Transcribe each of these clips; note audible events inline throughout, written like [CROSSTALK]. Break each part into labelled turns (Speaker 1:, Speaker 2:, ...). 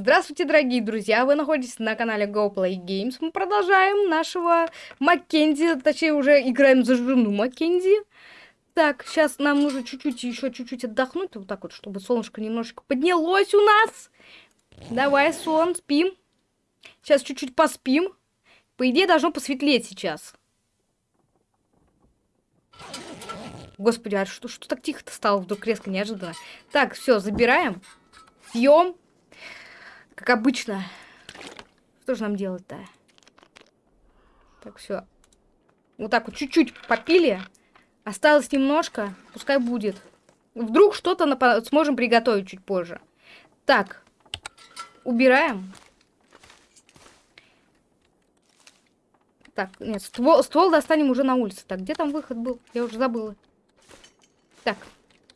Speaker 1: Здравствуйте, дорогие друзья! Вы находитесь на канале GoPlay Games. Мы продолжаем нашего Маккензи, точнее уже играем за жену Маккензи. Так, сейчас нам нужно чуть-чуть, еще чуть-чуть отдохнуть, вот так вот, чтобы солнышко немножечко поднялось у нас. Давай, сон, спим. Сейчас чуть-чуть поспим. По идее, должно посветлеть сейчас. Господи, а что, что так тихо-то стало вдруг резко, неожиданно? Так, все, забираем. Пьем. Как обычно. Что же нам делать-то? Так, все. Вот так вот чуть-чуть попили. Осталось немножко. Пускай будет. Вдруг что-то напа- сможем приготовить чуть позже. Так. Убираем. Так, нет, ствол, ствол достанем уже на улице. Так, где там выход был? Я уже забыла. Так,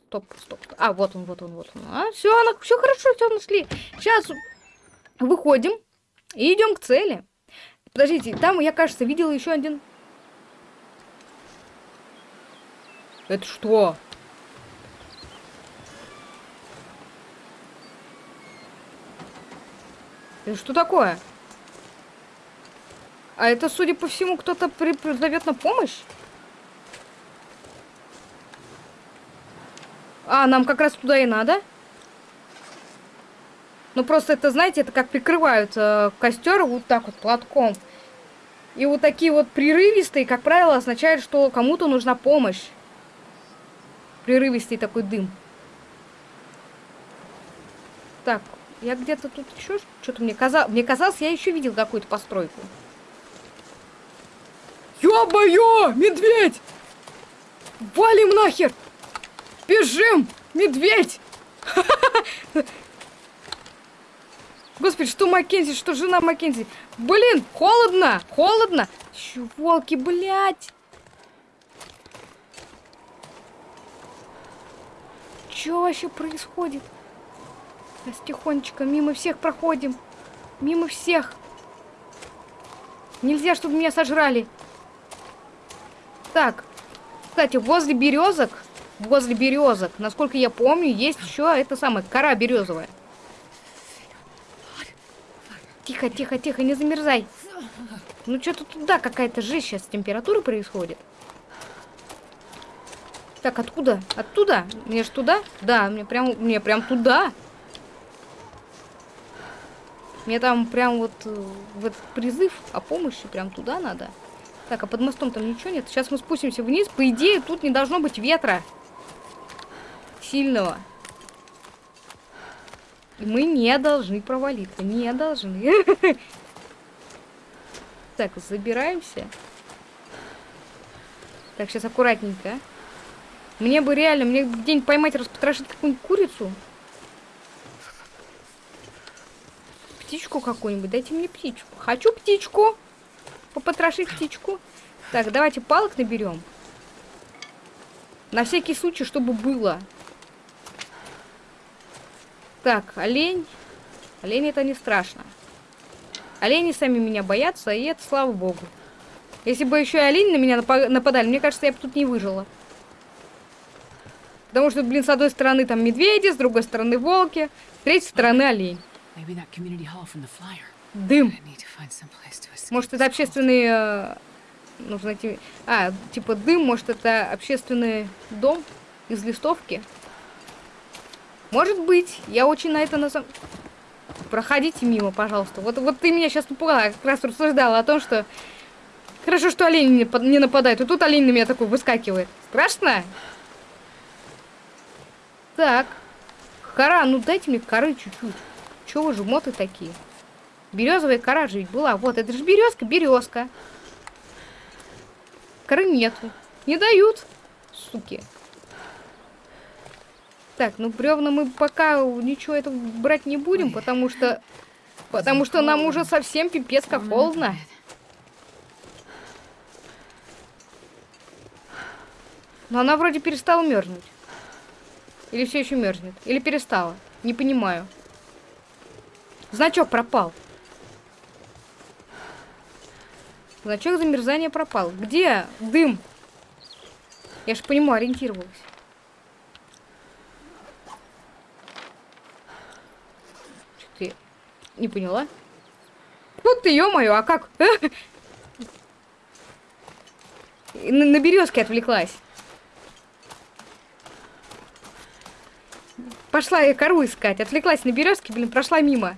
Speaker 1: стоп, стоп. А, вот он, вот он, вот он. А, все, все хорошо, все нашли. Сейчас Выходим и идем к цели. Подождите, там, я, кажется, видела еще один... Это что? Это что такое? А это, судя по всему, кто-то зовет на помощь? А, нам как раз туда и надо. Ну просто это, знаете, это как прикрывают э, костер вот так вот платком. И вот такие вот прерывистые, как правило, означают, что кому-то нужна помощь. Прерывистый такой дым. Так, я где-то тут еще что-то мне казалось. Мне казалось, я еще видел какую-то постройку. Ё-моё! Медведь! Валим нахер! Бежим! Медведь! [LAUGHS] Господи, что Маккензи, что жена Маккензи? Блин, холодно, холодно. Чувалки, блядь. Что вообще происходит? Сейчас тихонечко мимо всех проходим. Мимо всех. Нельзя, чтобы меня сожрали. Так. Кстати, возле березок, возле березок, насколько я помню, есть еще это самое, кора березовая. Тихо, тихо, тихо, не замерзай. Ну что-то туда какая-то жесть сейчас температура происходит. Так, откуда? Оттуда? Мне ж туда? Да, мне прям, мне прям туда. Мне там прям вот э, в этот призыв о помощи прям туда надо. Так, а под мостом там ничего нет. Сейчас мы спустимся вниз. По идее, тут не должно быть ветра. Сильного. Мы не должны провалиться. Не должны. [LAUGHS] Так, забираемся. Так, сейчас аккуратненько. Мне бы реально, мне день поймать, распотрошить какую-нибудь курицу. Птичку какую-нибудь. Дайте мне птичку. Хочу птичку. Попотрошить птичку. Так, давайте палок наберем. На всякий случай, чтобы было. Так, олень. Олень это не страшно. Олени сами меня боятся, и это слава богу. Если бы еще и олень на меня нападали, мне кажется, я бы тут не выжила. Потому что, блин, с одной стороны там медведи, с другой стороны волки, с третьей стороны олень. Дым. Может, это общественный... Э, нужно найти... А, типа дым, может, это общественный дом из листовки? Может быть. Я очень на это на самом... Проходите мимо, пожалуйста. Вот, вот ты меня сейчас напугала. Я как раз рассуждала о том, что... Хорошо, что олень не, не нападает. И тут олень на меня такой выскакивает. Страшно? Так. Кора, ну дайте мне коры чуть-чуть. Чего вы жмоты такие? Березовая кора же ведь была. Вот, это же березка, березка. Коры нету. Не дают, суки. Так, ну бревна мы пока ничего этого брать не будем, потому что... Потому что нам уже совсем пипец как холодно. Но она вроде перестала мерзнуть. Или все еще мерзнет. Или перестала. Не понимаю. Значок пропал. Значок замерзания пропал. Где дым? Я же по нему ориентировалась. Не поняла. Вот ты, ё-моё, а как? [LAUGHS] На, на березке отвлеклась. Пошла я кору искать. Отвлеклась на березке, блин, прошла мимо.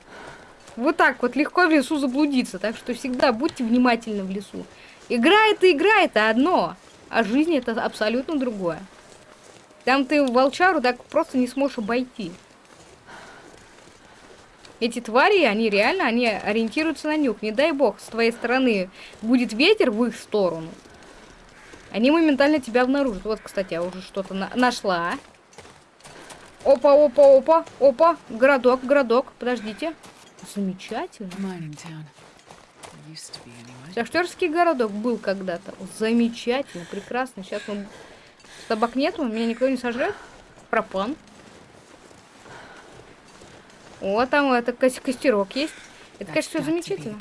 Speaker 1: Вот так вот легко в лесу заблудиться. Так что всегда будьте внимательны в лесу. Игра это игра, это одно. А жизнь это абсолютно другое. Там ты волчару так просто не сможешь обойти. Эти твари, они реально, они ориентируются на нюх. Не дай бог, с твоей стороны будет ветер в их сторону. Они моментально тебя обнаружат. Вот, кстати, я уже что-то на нашла. Опа, опа, опа, опа. Городок, городок. Подождите. Замечательно. Шахтерский городок был когда-то. Замечательно, прекрасно. Сейчас он... Собак нету, меня никто не сожрет. Пропан. О, там это костерок есть. Это, конечно, все замечательно.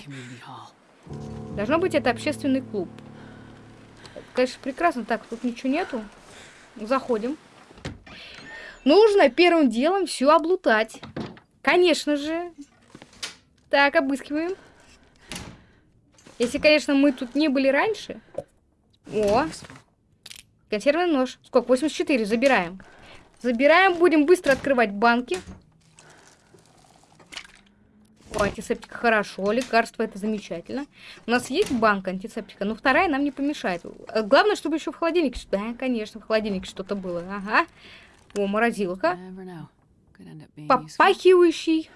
Speaker 1: Должно быть, это общественный клуб. Конечно, прекрасно. Так, тут ничего нету. Заходим. Нужно первым делом все облутать. Конечно же. Так, обыскиваем. Если, конечно, мы тут не были раньше. О. Консервный нож. Сколько? 84. Забираем. Забираем. Будем быстро открывать банки. О, антисептика хорошо, лекарство это замечательно. У нас есть банка антисептика, но вторая нам не помешает. Э, главное, чтобы еще в холодильнике... Да, конечно, в холодильнике что-то было. Ага. О, морозилка. Попахивающий.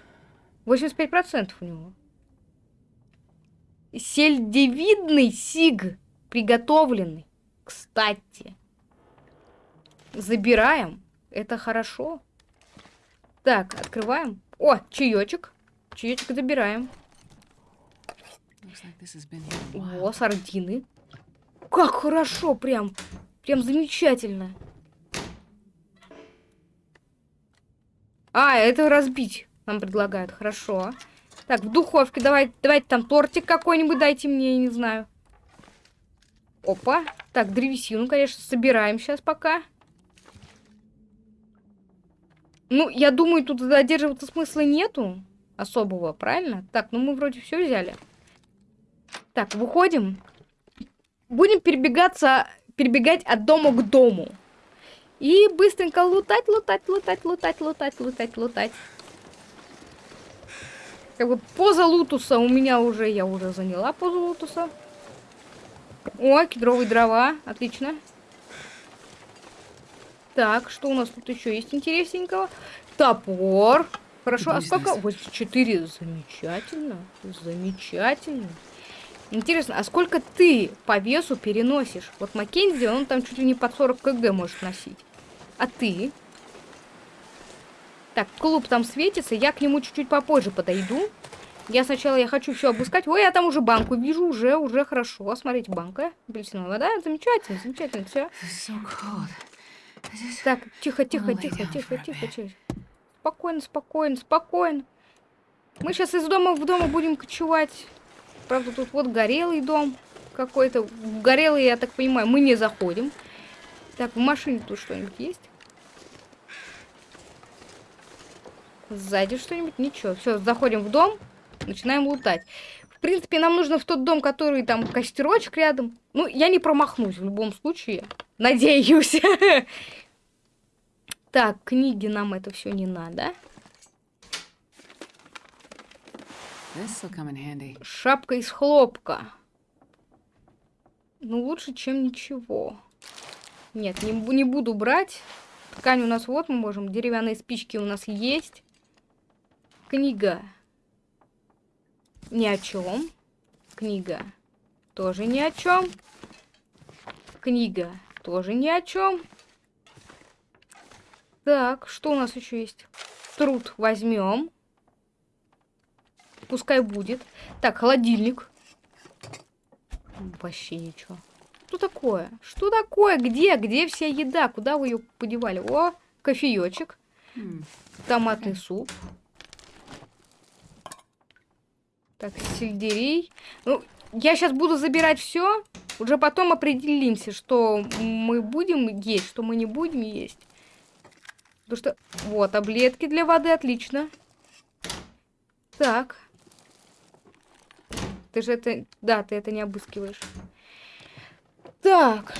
Speaker 1: 85% у него. Сельдевидный сиг. Приготовленный. Кстати. Забираем. Это хорошо. Так, открываем. О, чаечек. Чаечек забираем. О, сардины. Как хорошо, прям. Прям замечательно. А, это разбить нам предлагают. Хорошо. Так, в духовке давайте, давайте там тортик какой-нибудь дайте мне, я не знаю. Опа. Так, древесину, конечно, собираем сейчас пока. Ну, я думаю, тут задерживаться смысла нету особого, правильно? Так, ну мы вроде все взяли. Так, выходим. Будем перебегаться, перебегать от дома к дому. И быстренько лутать, лутать, лутать, лутать, лутать, лутать, лутать. Как бы поза лутуса у меня уже, я уже заняла позу лутуса. О, кедровые дрова, отлично. Так, что у нас тут еще есть интересненького? Топор. Хорошо, а сколько? 84. Замечательно. Замечательно. Интересно, а сколько ты по весу переносишь? Вот Маккензи, он там чуть ли не под 40 кг может носить. А ты? Так, клуб там светится, я к нему чуть-чуть попозже подойду. Я сначала, я хочу все обыскать. Ой, я там уже банку вижу, уже, уже хорошо. Смотрите, банка, апельсиновая вода, замечательно, замечательно, все. Так, тихо, тихо, тихо, тихо, тихо, тихо. Спокойно, спокойно, спокойно. Мы сейчас из дома в дома будем кочевать. Правда, тут вот горелый дом какой-то. Горелый, я так понимаю, мы не заходим. Так, в машине тут что-нибудь есть? Сзади что-нибудь? Ничего. Все, заходим в дом, начинаем лутать. В принципе, нам нужно в тот дом, который там костерочек рядом. Ну, я не промахнусь в любом случае. Надеюсь. [LAUGHS] Так, книги нам это все не надо. Шапка из хлопка. Ну, лучше, чем ничего. Нет, не, не буду брать. Ткань у нас вот мы можем. Деревянные спички у нас есть. Книга. Ни о чем. Книга. Тоже ни о чем. Книга. Тоже ни о чем. Так, что у нас еще есть? Труд возьмем. Пускай будет. Так, холодильник. Вообще ничего. Что такое? Что такое? Где? Где вся еда? Куда вы ее подевали? О, кофеечек. Томатный суп. Так, сельдерей. Ну, я сейчас буду забирать все. Уже потом определимся, что мы будем есть, что мы не будем есть. Потому что... Вот, таблетки для воды, отлично. Так, Ты же это... Да, ты это не обыскиваешь. Так.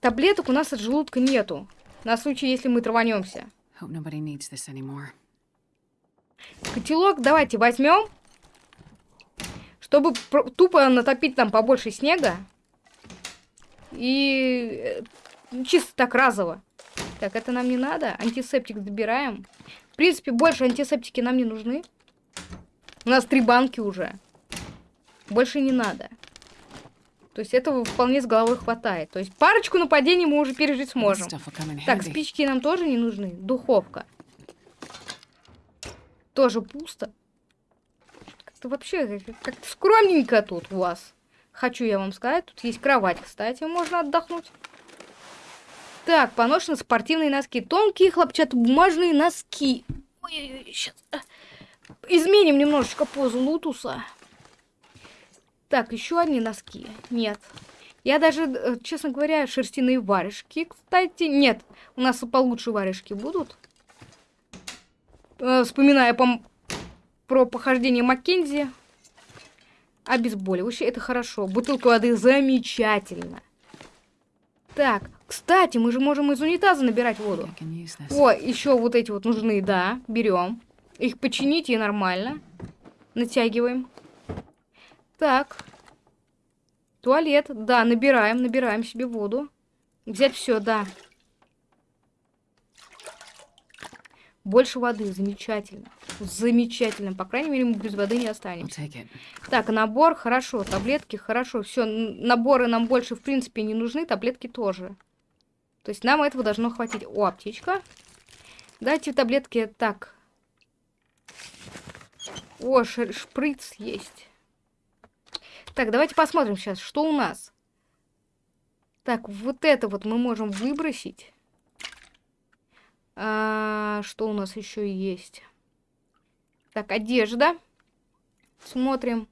Speaker 1: Таблеток у нас от желудка нету. На случай, если мы траванемся. Котелок давайте возьмем. Чтобы тупо натопить там побольше снега. И э, чисто так разово. Так, это нам не надо. Антисептик забираем. В принципе, больше антисептики нам не нужны. У нас три банки уже. Больше не надо. То есть этого вполне с головой хватает. То есть парочку нападений мы уже пережить сможем. Так, спички нам тоже не нужны. Духовка. Тоже пусто. Как-то вообще как-то скромненько тут у вас. Хочу я вам сказать. Тут есть кровать, кстати, можно отдохнуть. Так, поношены спортивные носки. Тонкие хлопчатобумажные носки. Ой, сейчас. Изменим немножечко позу лутуса. Так, еще одни носки. Нет. Я даже, э, честно говоря, шерстяные варежки, кстати. Нет, у нас получше варежки будут. Э, вспоминая по про похождение Маккензи. Обезболивающее, это хорошо. Бутылку воды замечательно. Так, кстати, мы же можем из унитаза набирать воду. О, еще вот эти вот нужны, да, берем. Их починить и нормально. Натягиваем. Так. Туалет. Да, набираем, набираем себе воду. Взять все, да. Больше воды, замечательно. Замечательно. По крайней мере, мы без воды не останемся. Так, набор, хорошо. Таблетки, хорошо. Все, наборы нам больше, в принципе, не нужны. Таблетки тоже. То есть нам этого должно хватить. О, аптечка. Дайте таблетки так. О, шприц есть. Так, давайте посмотрим сейчас, что у нас. Так, вот это вот мы можем выбросить. А, что у нас еще есть? Так, одежда. Смотрим.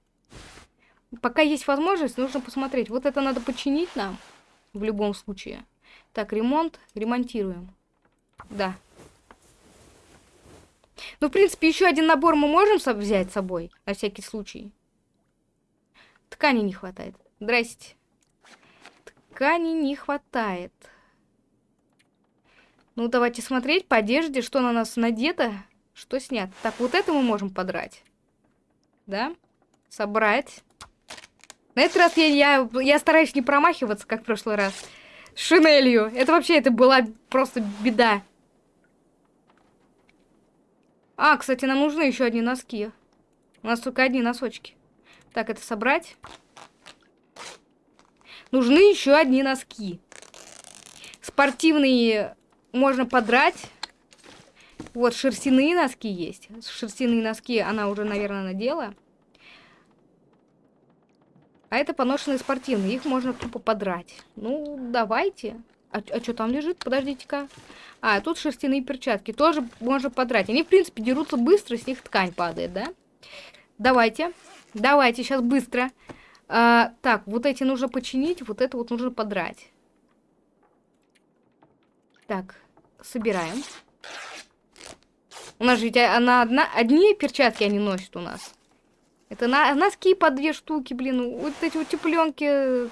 Speaker 1: Пока есть возможность, нужно посмотреть. Вот это надо починить нам. В любом случае. Так, ремонт. Ремонтируем. Да. Ну, в принципе, еще один набор мы можем взять с собой. На всякий случай. Ткани не хватает. Здрасте. Ткани не хватает. Ну, давайте смотреть по одежде, что на нас надето, что снято. Так, вот это мы можем подрать. Да? Собрать. На этот раз я, я, я стараюсь не промахиваться, как в прошлый раз. Шинелью. Это вообще, это была просто беда. А, кстати, нам нужны еще одни носки. У нас только одни носочки. Так, это собрать. Нужны еще одни носки. Спортивные можно подрать. Вот, шерстяные носки есть. Шерстяные носки она уже, наверное, надела. А это поношенные спортивные. Их можно тупо подрать. Ну, давайте. А, а что там лежит? Подождите-ка. А, тут шерстяные перчатки. Тоже можно подрать. Они, в принципе, дерутся быстро, с них ткань падает, да? Давайте. Давайте, сейчас быстро. А, так, вот эти нужно починить, вот это вот нужно подрать. Так, собираем. У нас же ведь она одна, одни перчатки они носят у нас. Это на, носки по две штуки, блин. Вот эти утепленки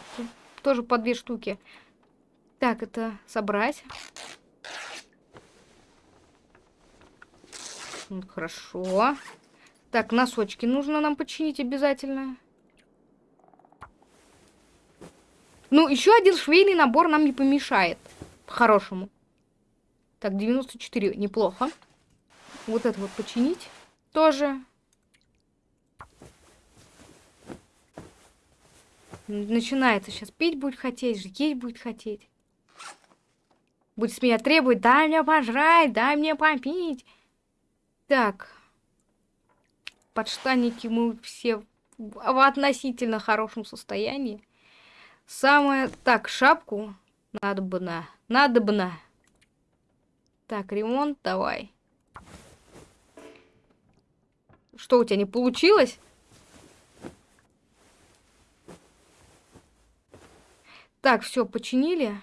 Speaker 1: тоже по две штуки. Так, это собрать. Хорошо. Так, носочки нужно нам починить обязательно. Ну, еще один швейный набор нам не помешает. По-хорошему. Так, 94. Неплохо. Вот это вот починить. Тоже. Начинается сейчас. Пить будет хотеть, есть будет хотеть. Будет с меня требовать, дай мне пожрать, дай мне попить. Так подштанники мы все в относительно хорошем состоянии. Самое... Так, шапку надо бы на. Надо бы на. Так, ремонт давай. Что, у тебя не получилось? Так, все, починили.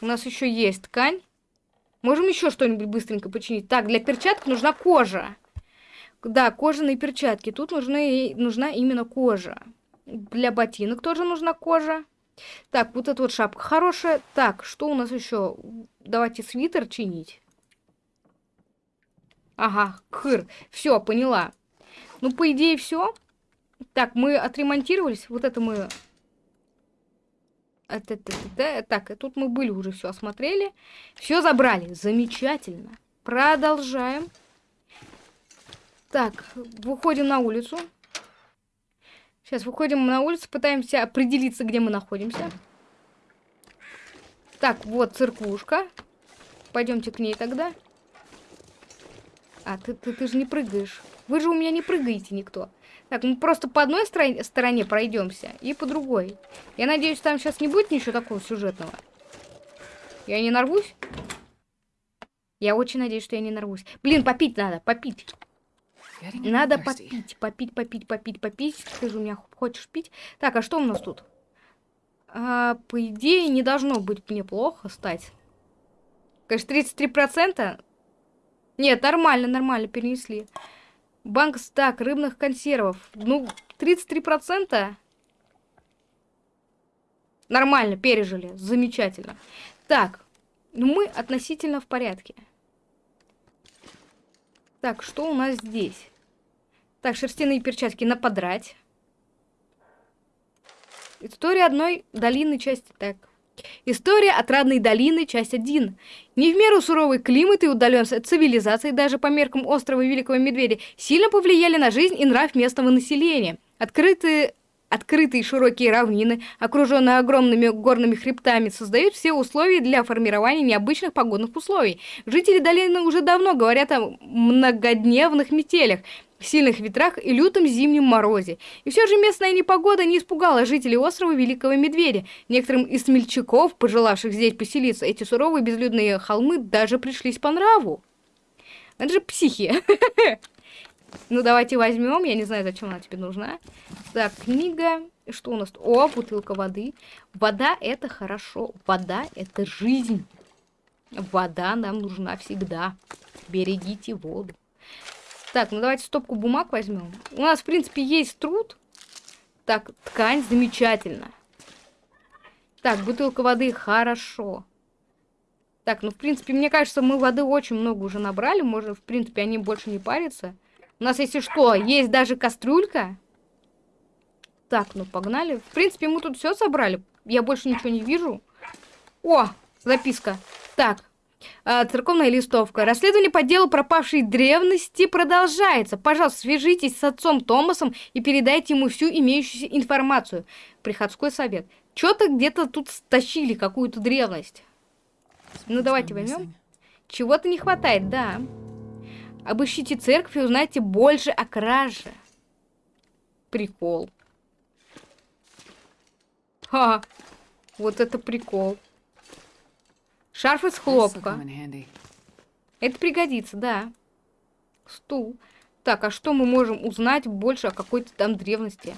Speaker 1: У нас еще есть ткань. Можем еще что-нибудь быстренько починить. Так, для перчаток нужна кожа. Да, кожаные перчатки. Тут нужны, нужна именно кожа. Для ботинок тоже нужна кожа. Так, вот эта вот шапка хорошая. Так, что у нас еще? Давайте свитер чинить. Ага, хыр. Все, поняла. Ну, по идее, все. Так, мы отремонтировались. Вот это мы... Это, так, тут мы были уже, все осмотрели. Все забрали. Замечательно. Продолжаем. Так, выходим на улицу. Сейчас выходим на улицу, пытаемся определиться, где мы находимся. Так, вот церквушка. Пойдемте к ней тогда. А, ты, ты, ты же не прыгаешь. Вы же у меня не прыгаете никто. Так, мы просто по одной стороне, стороне пройдемся и по другой. Я надеюсь, там сейчас не будет ничего такого сюжетного. Я не нарвусь? Я очень надеюсь, что я не нарвусь. Блин, попить надо, попить. Надо попить, попить, попить, попить, попить. Ты же у меня хочешь пить. Так, а что у нас тут? А, по идее, не должно быть мне плохо стать. Конечно, 33%. Нет, нормально, нормально перенесли. Банк стак рыбных консервов. Ну, 33%. Нормально, пережили. Замечательно. Так, ну мы относительно в порядке. Так, что у нас здесь? Так, шерстяные перчатки наподрать. История одной долины, часть... Так. История отрадной долины, часть 1. Не в меру суровый климат и удаленность от цивилизации, даже по меркам острова Великого Медведя, сильно повлияли на жизнь и нрав местного населения. Открытые Открытые широкие равнины, окруженные огромными горными хребтами, создают все условия для формирования необычных погодных условий. Жители долины уже давно говорят о многодневных метелях, сильных ветрах и лютом зимнем морозе. И все же местная непогода не испугала жителей острова Великого Медведя. Некоторым из смельчаков, пожелавших здесь поселиться, эти суровые безлюдные холмы даже пришлись по нраву. Это же психи. [LAUGHS] Ну, давайте возьмем. Я не знаю, зачем она тебе нужна. Так, книга. Что у нас? О, бутылка воды. Вода — это хорошо. Вода — это жизнь. Вода нам нужна всегда. Берегите воду. Так, ну давайте стопку бумаг возьмем. У нас, в принципе, есть труд. Так, ткань замечательно. Так, бутылка воды хорошо. Так, ну, в принципе, мне кажется, мы воды очень много уже набрали. Можно, в принципе, они больше не парятся. У нас, если что, есть даже кастрюлька. Так, ну погнали. В принципе, мы тут все собрали. Я больше ничего не вижу. О, записка. Так, церковная листовка. Расследование по делу пропавшей древности продолжается. Пожалуйста, свяжитесь с отцом Томасом и передайте ему всю имеющуюся информацию. Приходской совет. Что-то где-то тут стащили какую-то древность. Ну, давайте возьмем. Чего-то не хватает, да. Обыщите церковь и узнайте больше о краже. Прикол. Ха, вот это прикол. Шарф из хлопка. Это пригодится, да. Стул. Так, а что мы можем узнать больше о какой-то там древности?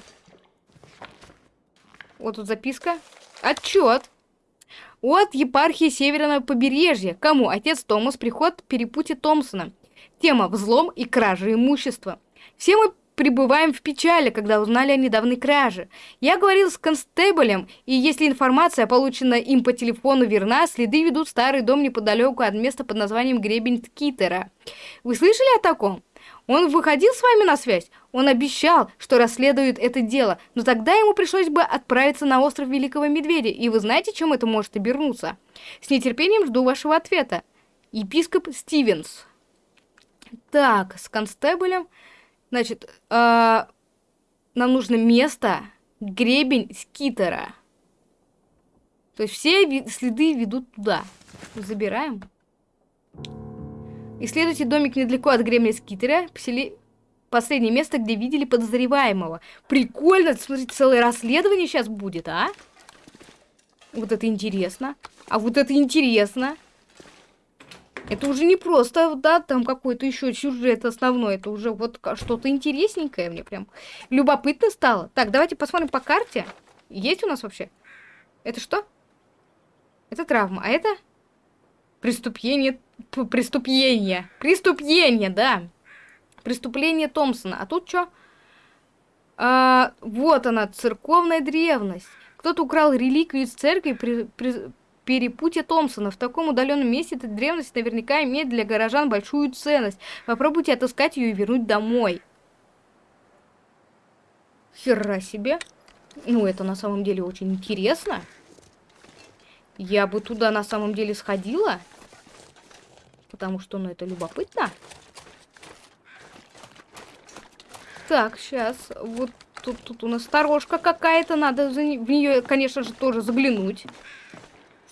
Speaker 1: Вот тут записка. Отчет. От епархии Северного побережья. Кому? Отец Томас. Приход перепути Томпсона. Тема «Взлом и кража имущества». Все мы пребываем в печали, когда узнали о недавней краже. Я говорил с констеблем, и если информация, полученная им по телефону, верна, следы ведут старый дом неподалеку от места под названием Гребень Ткитера. Вы слышали о таком? Он выходил с вами на связь? Он обещал, что расследует это дело, но тогда ему пришлось бы отправиться на остров Великого Медведя, и вы знаете, чем это может обернуться? С нетерпением жду вашего ответа. Епископ Стивенс. Так, с констеблем. Значит, э, нам нужно место, гребень скитера. То есть все следы ведут туда. Забираем. Исследуйте домик недалеко от гребня скитера. Посели... Последнее место, где видели подозреваемого. Прикольно, смотрите, целое расследование сейчас будет, а? Вот это интересно. А вот это интересно. Это уже не просто, да, там какой-то еще сюжет основной. Это уже вот что-то интересненькое мне прям любопытно стало. Так, давайте посмотрим по карте. Есть у нас вообще? Это что? Это травма. А это? Преступление. Преступление. Преступление, да. Преступление Томпсона. А тут что? А, вот она, церковная древность. Кто-то украл реликвию из церкви при, при перепутье Томпсона. В таком удаленном месте эта древность наверняка имеет для горожан большую ценность. Попробуйте отыскать ее и вернуть домой. Хера себе. Ну, это на самом деле очень интересно. Я бы туда на самом деле сходила. Потому что, ну, это любопытно. Так, сейчас. Вот тут, тут у нас сторожка какая-то. Надо в нее, конечно же, тоже заглянуть.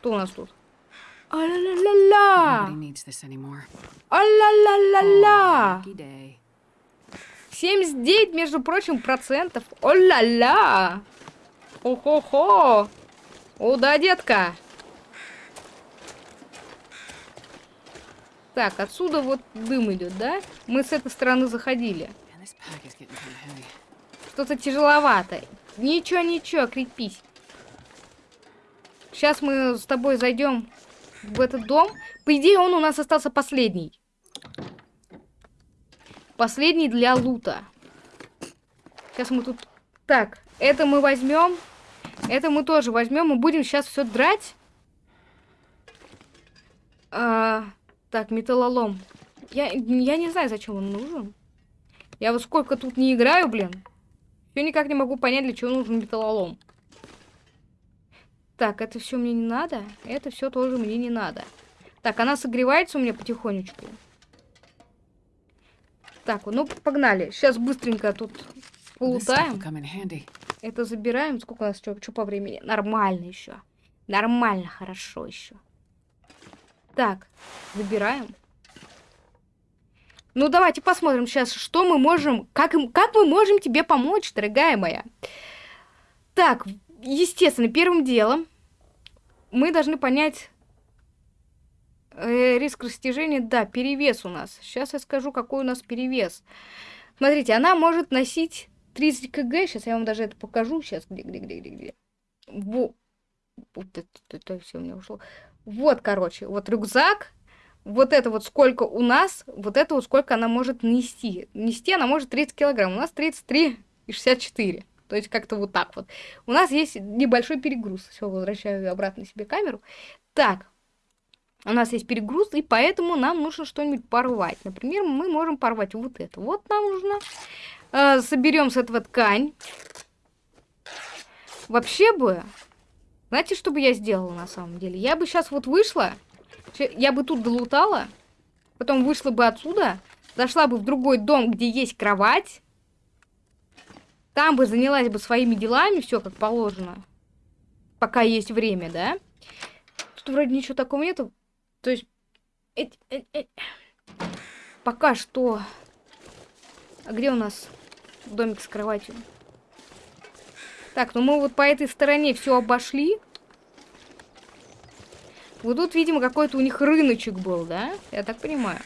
Speaker 1: Что у нас тут? А-ля-ля-ля-ля! А-ля-ля-ля-ля! 79, между прочим, процентов. О-ля-ля! О-хо-хо! О, да, детка! Так, отсюда вот дым идет, да? Мы с этой стороны заходили. Что-то тяжеловато. Ничего, ничего, крепись. Сейчас мы с тобой зайдем в этот дом. По идее, он у нас остался последний. Последний для лута. Сейчас мы тут... Так, это мы возьмем. Это мы тоже возьмем. Мы будем сейчас все драть. А, так, металлолом. Я, я не знаю, зачем он нужен. Я вот сколько тут не играю, блин. Все никак не могу понять, для чего нужен металлолом. Так, это все мне не надо. Это все тоже мне не надо. Так, она согревается у меня потихонечку. Так, ну погнали. Сейчас быстренько тут полутаем. Это забираем. Сколько у нас что, что по времени? Нормально еще. Нормально, хорошо еще. Так, забираем. Ну, давайте посмотрим сейчас, что мы можем... Как, как мы можем тебе помочь, дорогая моя? Так, естественно, первым делом мы должны понять э, риск растяжения. Да, перевес у нас. Сейчас я скажу, какой у нас перевес. Смотрите, она может носить 30 кг. Сейчас я вам даже это покажу. Сейчас, где, где, где, где, где. Во. Вот это, это все у меня ушло. Вот, короче, вот рюкзак. Вот это вот сколько у нас, вот это вот сколько она может нести. Нести она может 30 килограмм. У нас 33 и 64. То есть как-то вот так вот. У нас есть небольшой перегруз. Все, возвращаю обратно себе камеру. Так, у нас есть перегруз, и поэтому нам нужно что-нибудь порвать. Например, мы можем порвать вот это. Вот нам нужно. Э, соберем с этого ткань. Вообще бы, знаете, что бы я сделала на самом деле? Я бы сейчас вот вышла, я бы тут долутала, потом вышла бы отсюда, зашла бы в другой дом, где есть кровать, там бы занялась бы своими делами, все как положено. Пока есть время, да? Тут вроде ничего такого нету. То есть... Э -э -э пока что... А где у нас домик с кроватью? Так, ну мы вот по этой стороне все обошли. Вот тут, видимо, какой-то у них рыночек был, да? Я так понимаю.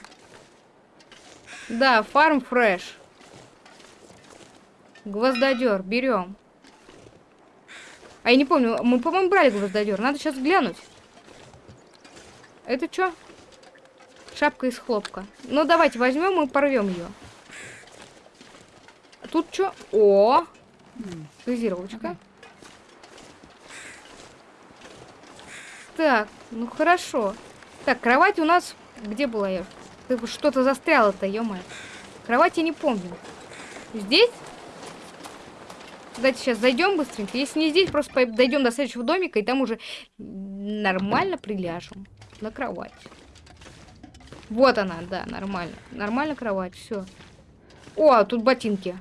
Speaker 1: Да, фарм фреш. Гвоздодер, берем. А я не помню, мы, по-моему, брали гвоздодер. Надо сейчас глянуть. Это что? Шапка из хлопка. Ну, давайте возьмем и порвем ее. Тут что? О! Газировочка. Так, ну хорошо. Так, кровать у нас... Где была я? Что-то застряло-то, ё -моё. Кровать я не помню. Здесь? Давайте сейчас зайдем быстренько. Если не здесь, просто дойдем до следующего домика, и там уже нормально приляжем на кровать. Вот она, да, нормально. Нормально кровать, все. О, тут ботинки.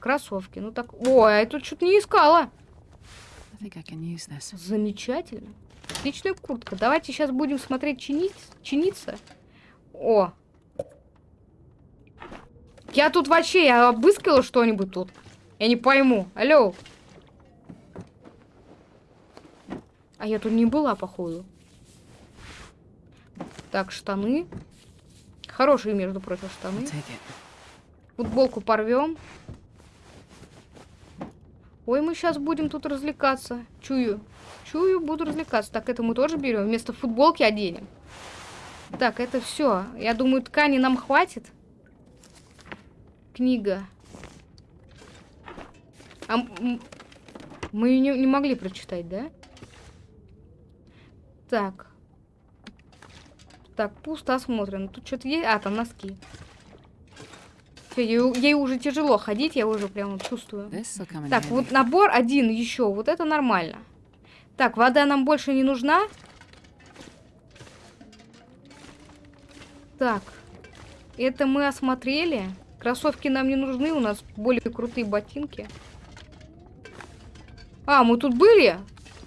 Speaker 1: Кроссовки. Ну так. Ой, я тут что-то не искала. Замечательно. Отличная куртка. Давайте сейчас будем смотреть чинить, чиниться. О. Я тут вообще, я обыскала что-нибудь тут. Я не пойму. Алло. А я тут не была, походу. Так, штаны. Хорошие, между прочим, штаны. Футболку порвем. Ой, мы сейчас будем тут развлекаться. Чую. Чую, буду развлекаться. Так, это мы тоже берем. Вместо футболки оденем. Так, это все. Я думаю, ткани нам хватит. книга. А мы ее не, не могли прочитать, да? Так. Так, пусто осмотрено. Тут что-то есть. А, там носки. Все, ей, ей уже тяжело ходить, я уже прямо чувствую. Так, вот набор один еще. Вот это нормально. Так, вода нам больше не нужна. Так. Это мы осмотрели. Кроссовки нам не нужны, у нас более крутые ботинки. А, мы тут были?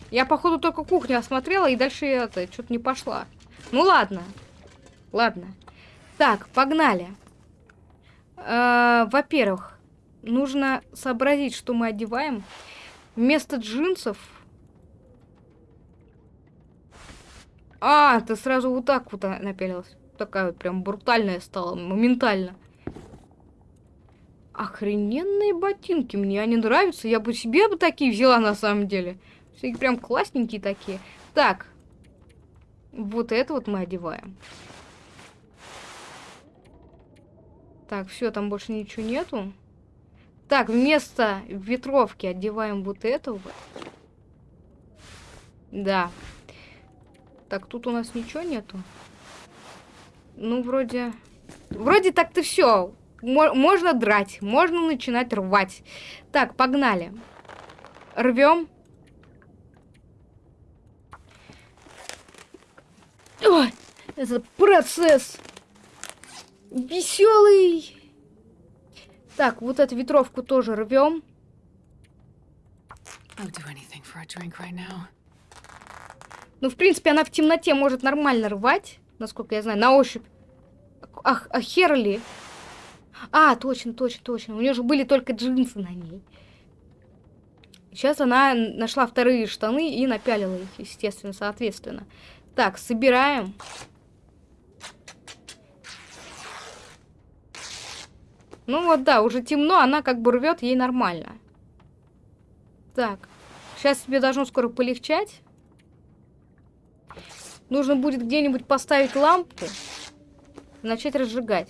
Speaker 1: Я, походу, только кухню осмотрела, и дальше это, что-то не пошла. Ну, ладно. Ладно. Так, погнали. Э, Во-первых, нужно сообразить, что мы одеваем. Вместо джинсов... А, ты сразу вот так вот напялилась. Такая вот прям брутальная стала, моментально. Охрененные ботинки, мне они нравятся. Я бы себе бы такие взяла на самом деле. Все прям классненькие такие. Так. Вот это вот мы одеваем. Так, все, там больше ничего нету. Так, вместо ветровки одеваем вот это вот. Да. Так, тут у нас ничего нету. Ну, вроде... Вроде так-то все. Можно драть, можно начинать рвать. Так, погнали. Рвем. Ой, это процесс веселый. Так, вот эту ветровку тоже рвем. Ну, в принципе, она в темноте может нормально рвать, насколько я знаю, на ощупь. Ах, а Херли. А, точно, точно, точно. У нее же были только джинсы на ней. Сейчас она нашла вторые штаны и напялила их, естественно, соответственно. Так, собираем. Ну вот да, уже темно, она как бы рвет, ей нормально. Так, сейчас тебе должно скоро полегчать. Нужно будет где-нибудь поставить лампу и начать разжигать.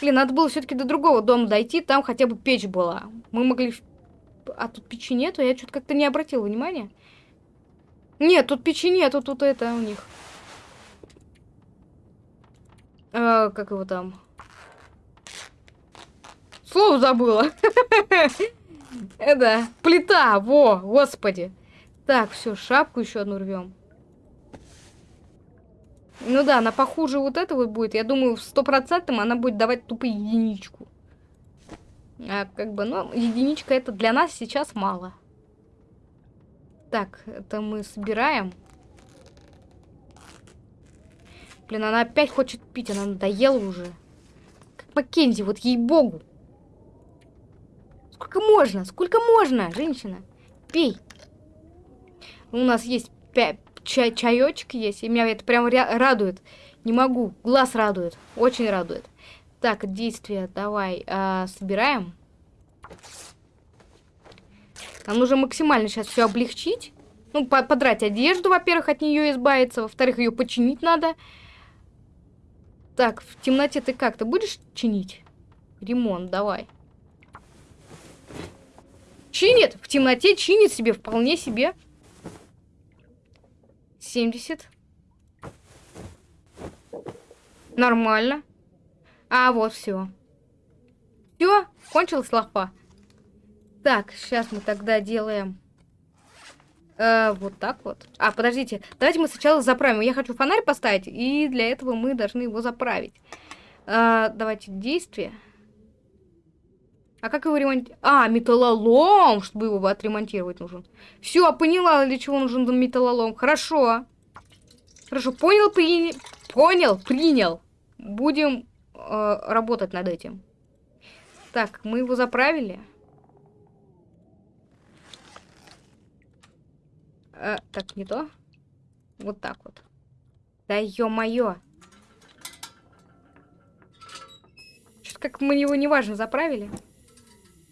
Speaker 1: Блин, надо было все-таки до другого дома дойти, там хотя бы печь была. Мы могли... А тут печи нету, я что-то как-то не обратила внимания. Нет, тут печи нету, тут это у них. А, как его там? Слово забыла. [LAUGHS] Это плита, во, господи. Так, все, шапку еще одну рвем. Ну да, она похуже вот этого будет. Я думаю, в стопроцентном она будет давать тупо единичку. А как бы, ну, единичка это для нас сейчас мало. Так, это мы собираем. Блин, она опять хочет пить, она надоела уже. Как Маккензи, вот ей-богу. Сколько можно? Сколько можно, женщина? Пей. У нас есть чай чаечек есть, и меня это прям радует. Не могу, глаз радует, очень радует. Так, действие давай а, собираем. Нам нужно максимально сейчас все облегчить. Ну, по подрать одежду, во-первых, от нее избавиться. Во-вторых, ее починить надо. Так, в темноте ты как? Ты будешь чинить? Ремонт, давай. Чинит, в темноте чинит себе, вполне себе. 70. Нормально. А, вот все. Все, кончилась лапа. Так, сейчас мы тогда делаем... Э, вот так вот. А, подождите. Давайте мы сначала заправим. Я хочу фонарь поставить, и для этого мы должны его заправить. Э, давайте действие. А как его ремонтировать? А, металлолом, чтобы его отремонтировать нужен. Все, поняла, для чего нужен металлолом. Хорошо. Хорошо, понял, принял. Понял, принял. Будем э, работать над этим. Так, мы его заправили. Э, так, не то. Вот так вот. Да ё-моё. Что-то как мы его неважно заправили.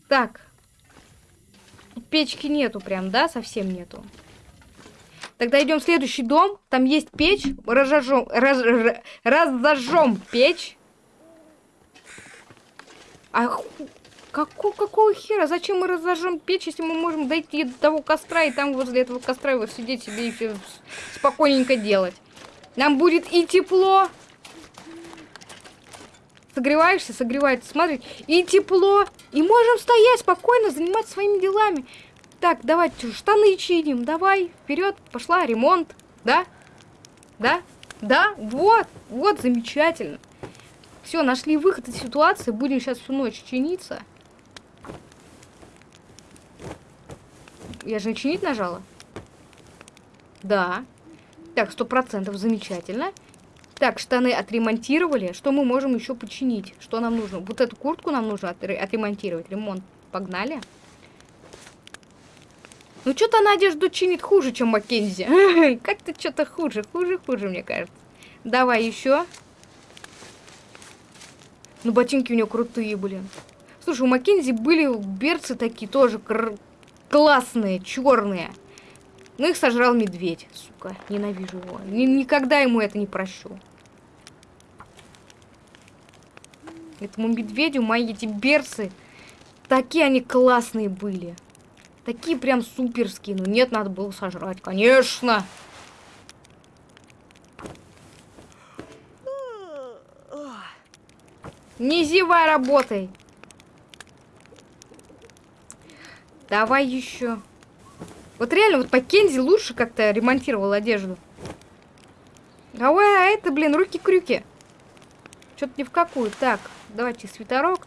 Speaker 1: Так. Печки нету прям, да? Совсем нету. Тогда идем в следующий дом. Там есть печь. Разожжем, раз, разожжем печь. А. Какого, какого хера? Зачем мы разожжем печь, если мы можем дойти до того костра и там возле этого костра вот сидеть себе и спокойненько делать? Нам будет и тепло. Согреваешься, согревается, смотри. И тепло. И можем стоять спокойно, заниматься своими делами. Так, давайте штаны чиним. Давай, вперед, пошла, ремонт. Да? Да? Да? Вот, вот, замечательно. Все, нашли выход из ситуации. Будем сейчас всю ночь чиниться. Я же начинить нажала? Да. Так, сто процентов, замечательно. Так, штаны отремонтировали. Что мы можем еще починить? Что нам нужно? Вот эту куртку нам нужно отремонтировать. Ремонт. Погнали. Ну, что-то она чинит хуже, чем Маккензи. [LAUGHS] Как-то что-то хуже, хуже, хуже, мне кажется. Давай еще. Ну, ботинки у нее крутые, блин. Слушай, у Маккензи были берцы такие тоже классные, черные. Ну, их сожрал медведь, сука. Ненавижу его. Ни никогда ему это не прощу. Этому медведю мои эти берцы, такие они классные были. Такие прям суперские. Ну нет, надо было сожрать, конечно. Не зевай, работай. Давай еще. Вот реально, вот Маккензи лучше как-то ремонтировал одежду. Давай, а это, блин, руки-крюки. Что-то ни в какую. Так, давайте свитерок.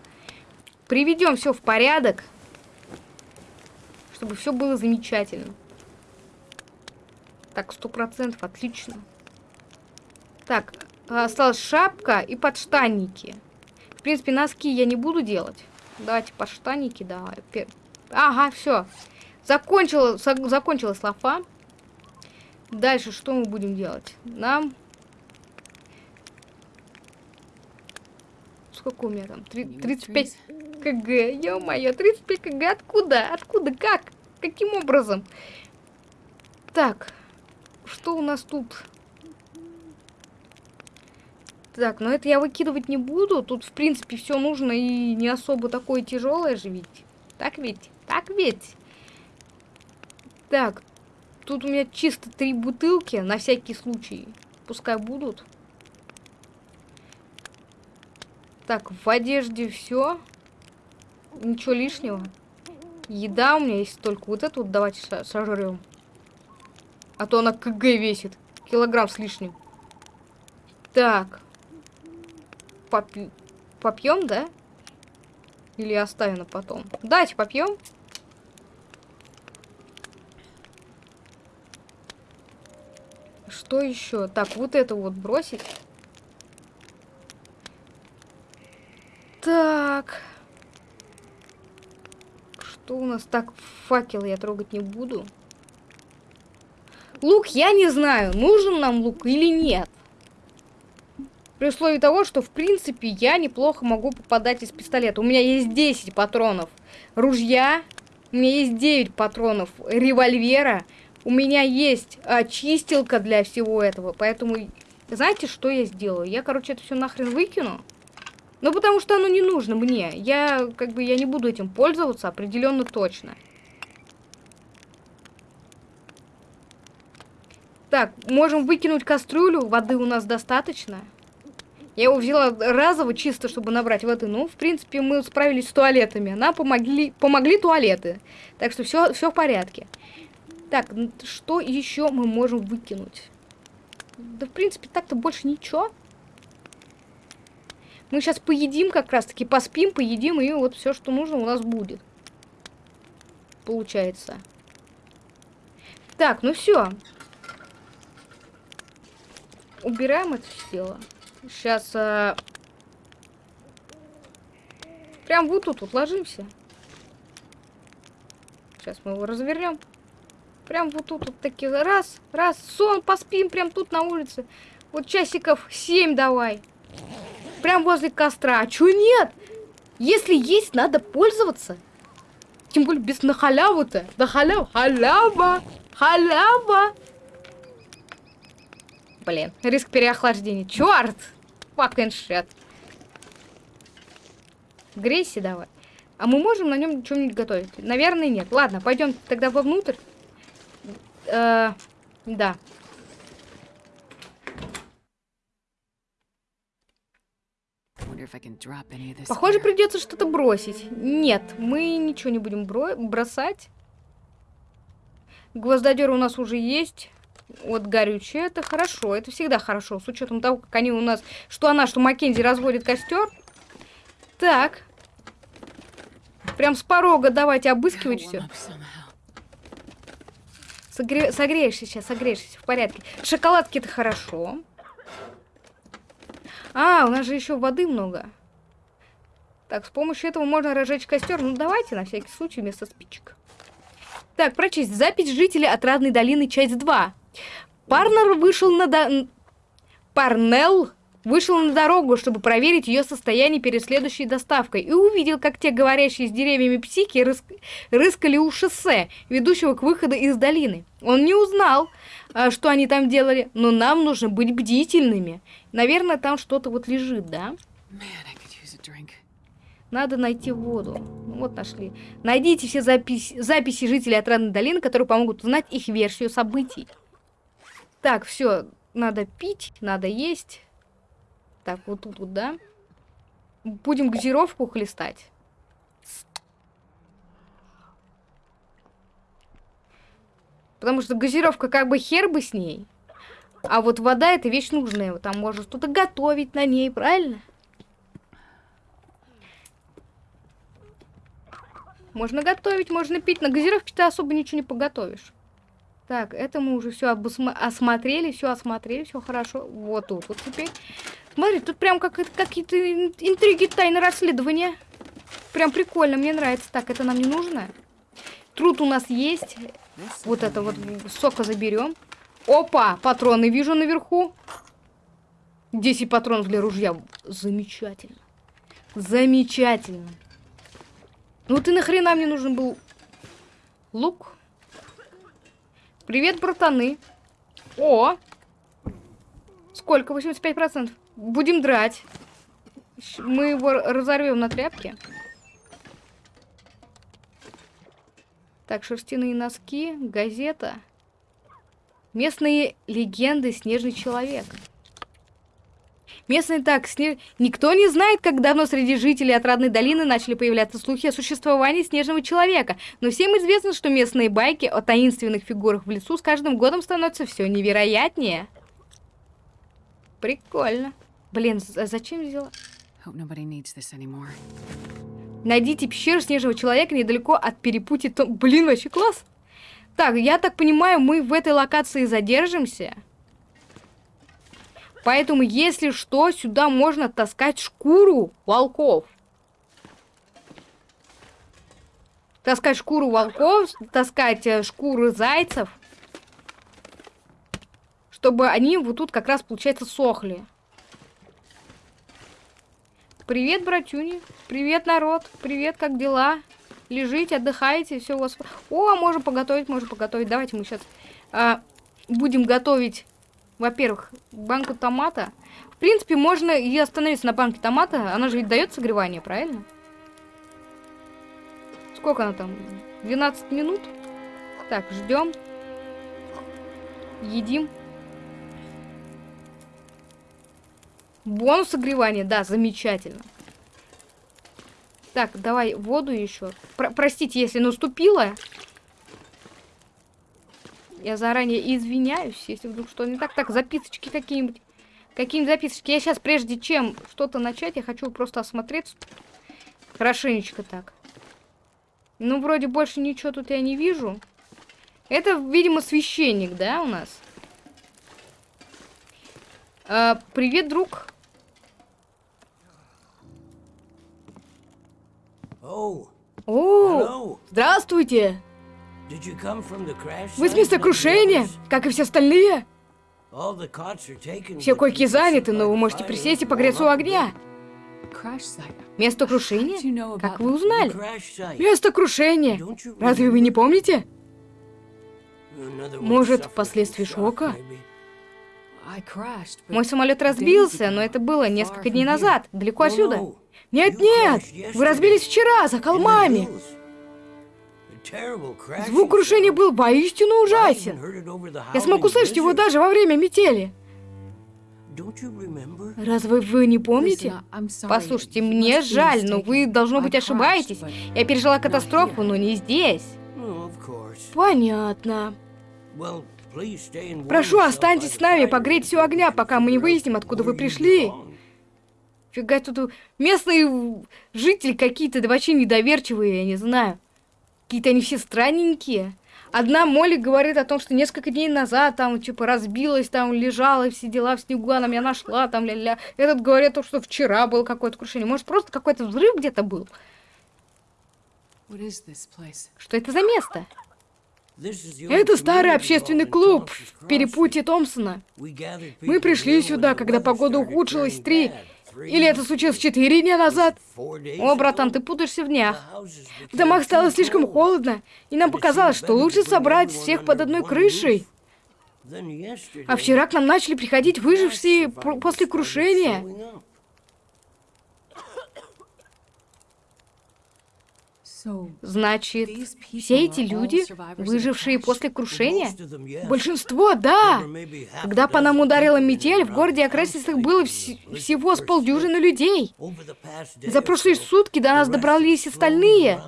Speaker 1: Приведем все в порядок. Чтобы все было замечательно. Так, сто процентов, отлично. Так, осталась шапка и подштанники. В принципе, носки я не буду делать. Давайте подштанники, да. Ага, все. Закончила, закончилась лафа. Дальше что мы будем делать? Нам... Сколько у меня там? 35 кг. Ё-моё, 35 кг. Откуда? Откуда? Как? Каким образом? Так. Что у нас тут? Так, но это я выкидывать не буду. Тут, в принципе, все нужно и не особо такое тяжелое же ведь. Так ведь? Так ведь? Так, тут у меня чисто три бутылки, на всякий случай. Пускай будут. Так, в одежде все. Ничего лишнего. Еда у меня есть только вот эту вот давайте сожрем. А то она КГ весит. Килограмм с лишним. Так. Попь... Попьем, да? Или оставим на потом? Давайте попьем. Что еще? Так, вот это вот бросить. Так. Что у нас? Так, факел я трогать не буду. Лук я не знаю, нужен нам лук или нет. При условии того, что, в принципе, я неплохо могу попадать из пистолета. У меня есть 10 патронов ружья, у меня есть 9 патронов револьвера, у меня есть а, чистилка для всего этого, поэтому знаете, что я сделаю? Я, короче, это все нахрен выкину. Ну, потому что оно не нужно мне. Я, как бы, я не буду этим пользоваться определенно точно. Так, можем выкинуть кастрюлю, воды у нас достаточно. Я его взяла разово, чисто, чтобы набрать воды. Ну, в принципе, мы справились с туалетами. Нам помогли, помогли туалеты. Так что все, все в порядке. Так, что еще мы можем выкинуть? Да, в принципе, так-то больше ничего. Мы сейчас поедим как раз-таки, поспим, поедим, и вот все, что нужно, у нас будет. Получается. Так, ну все. Убираем это дело. Сейчас... А... Прям вот тут вот ложимся. Сейчас мы его развернем. Прям вот тут вот такие. Раз, раз, сон, поспим прям тут на улице. Вот часиков 7 давай. Прям возле костра. А чё нет? Если есть, надо пользоваться. Тем более без на халяву-то. На халяву. Халява. Халява. Блин, риск переохлаждения. Черт! Fucking shit. Грейси давай. А мы можем на нем что-нибудь готовить? Наверное, нет. Ладно, пойдем тогда вовнутрь. Э, да. Похоже, придется что-то бросить. Нет, мы ничего не будем бро бросать. Гвоздодер у нас уже есть. Вот горючее, это хорошо, это всегда хорошо, с учетом того, как они у нас, что она, что Маккензи разводит костер. Так. Прям с порога давайте обыскивать все. Согре... Согреешься сейчас, согреешься, в порядке. Шоколадки это хорошо. А, у нас же еще воды много. Так, с помощью этого можно разжечь костер. Ну, давайте, на всякий случай, вместо спичек. Так, прочесть. Запись жителей Отрадной долины, часть 2. Парнер вышел на... До... Парнелл вышел на дорогу, чтобы проверить ее состояние перед следующей доставкой, и увидел, как те говорящие с деревьями психи рыс... рыскали у шоссе, ведущего к выходу из долины. Он не узнал, а, что они там делали, но нам нужно быть бдительными. Наверное, там что-то вот лежит, да? Надо найти воду. Ну, вот нашли. Найдите все запись, записи жителей Отрадной долины, которые помогут узнать их версию событий. Так, все. Надо пить, надо есть. Так, вот тут вот, да? Будем газировку хлестать. Потому что газировка как бы хер бы с ней. А вот вода это вещь нужная. Там можно что-то готовить на ней, правильно? Можно готовить, можно пить. На газировке ты особо ничего не поготовишь. Так, это мы уже все осмотрели, все осмотрели, все хорошо. Вот тут вот теперь. Смотри, тут прям как какие-то интриги, тайны расследования. Прям прикольно, мне нравится. Так, это нам не нужно. Труд у нас есть. Вот это вот сока заберем. Опа, патроны вижу наверху. 10 патронов для ружья. Замечательно. Замечательно. Ну ты нахрена мне нужен был лук? Привет, братаны. О! Сколько? 85%. Будем драть. Мы его разорвем на тряпке. Так, шерстяные носки, газета. Местные легенды «Снежный человек». Местные так, снег... никто не знает, как давно среди жителей Отрадной долины начали появляться слухи о существовании снежного человека, но всем известно, что местные байки о таинственных фигурах в лесу с каждым годом становятся все невероятнее. Прикольно. Блин, зачем взяла? Найдите пещеру снежного человека недалеко от перепутья... Блин, вообще класс! Так, я так понимаю, мы в этой локации задержимся. Поэтому, если что, сюда можно таскать шкуру волков. Таскать шкуру волков, таскать э, шкуры зайцев. Чтобы они вот тут как раз, получается, сохли. Привет, братюни. Привет, народ. Привет, как дела? Лежите, отдыхаете, все у вас... О, можем поготовить, можем поготовить. Давайте мы сейчас а, будем готовить во-первых, банку томата. В принципе, можно и остановиться на банке томата. Она же ведь дает согревание, правильно? Сколько она там? 12 минут? Так, ждем. Едим. Бонус согревания, да, замечательно. Так, давай воду еще. Про простите, если наступила. Я заранее извиняюсь, если вдруг что не так. Так, записочки какие-нибудь. Какие-нибудь записочки. Я сейчас, прежде чем что-то начать, я хочу просто осмотреться. Хорошенечко так. Ну, вроде больше ничего тут я не вижу. Это, видимо, священник, да, у нас? А, привет, друг. О, здравствуйте. Вы с места крушения, как и все остальные? Все койки заняты, но вы можете присесть и погреться у огня. Место крушения? Как вы узнали? Место крушения. Разве вы не помните? Может, последствия шока? Мой самолет разбился, но это было несколько дней назад, далеко отсюда. Нет-нет, вы разбились вчера, за холмами. Звук крушения был воистину ужасен. Я смог услышать его даже во время метели. Разве вы не помните? Послушайте, мне жаль, но вы, должно быть, ошибаетесь. Я пережила катастрофу, но не здесь. Понятно. Прошу, останьтесь с нами, погрейтесь у огня, пока мы не выясним, откуда вы пришли. Фига тут местные жители какие-то, да вообще недоверчивые, я не знаю. Какие-то они все странненькие. Одна Молли говорит о том, что несколько дней назад там, типа, разбилась, там, лежала, все дела в снегу, она меня нашла, там, ля-ля. Этот говорит о том, что вчера было какое-то крушение. Может, просто какой-то взрыв где-то был? Что это за место? Это старый общественный клуб в перепутье Томпсона. Мы пришли сюда, когда погода ухудшилась три или это случилось четыре дня назад? О, братан, ты путаешься в днях. В домах стало слишком холодно, и нам показалось, что лучше собрать всех под одной крышей. А вчера к нам начали приходить выжившие после крушения. Значит, все эти люди, выжившие после крушения? Большинство, да. Когда по нам ударила метель, в городе окрестностях было вс всего с полдюжины людей. За прошлые сутки до нас добрались остальные.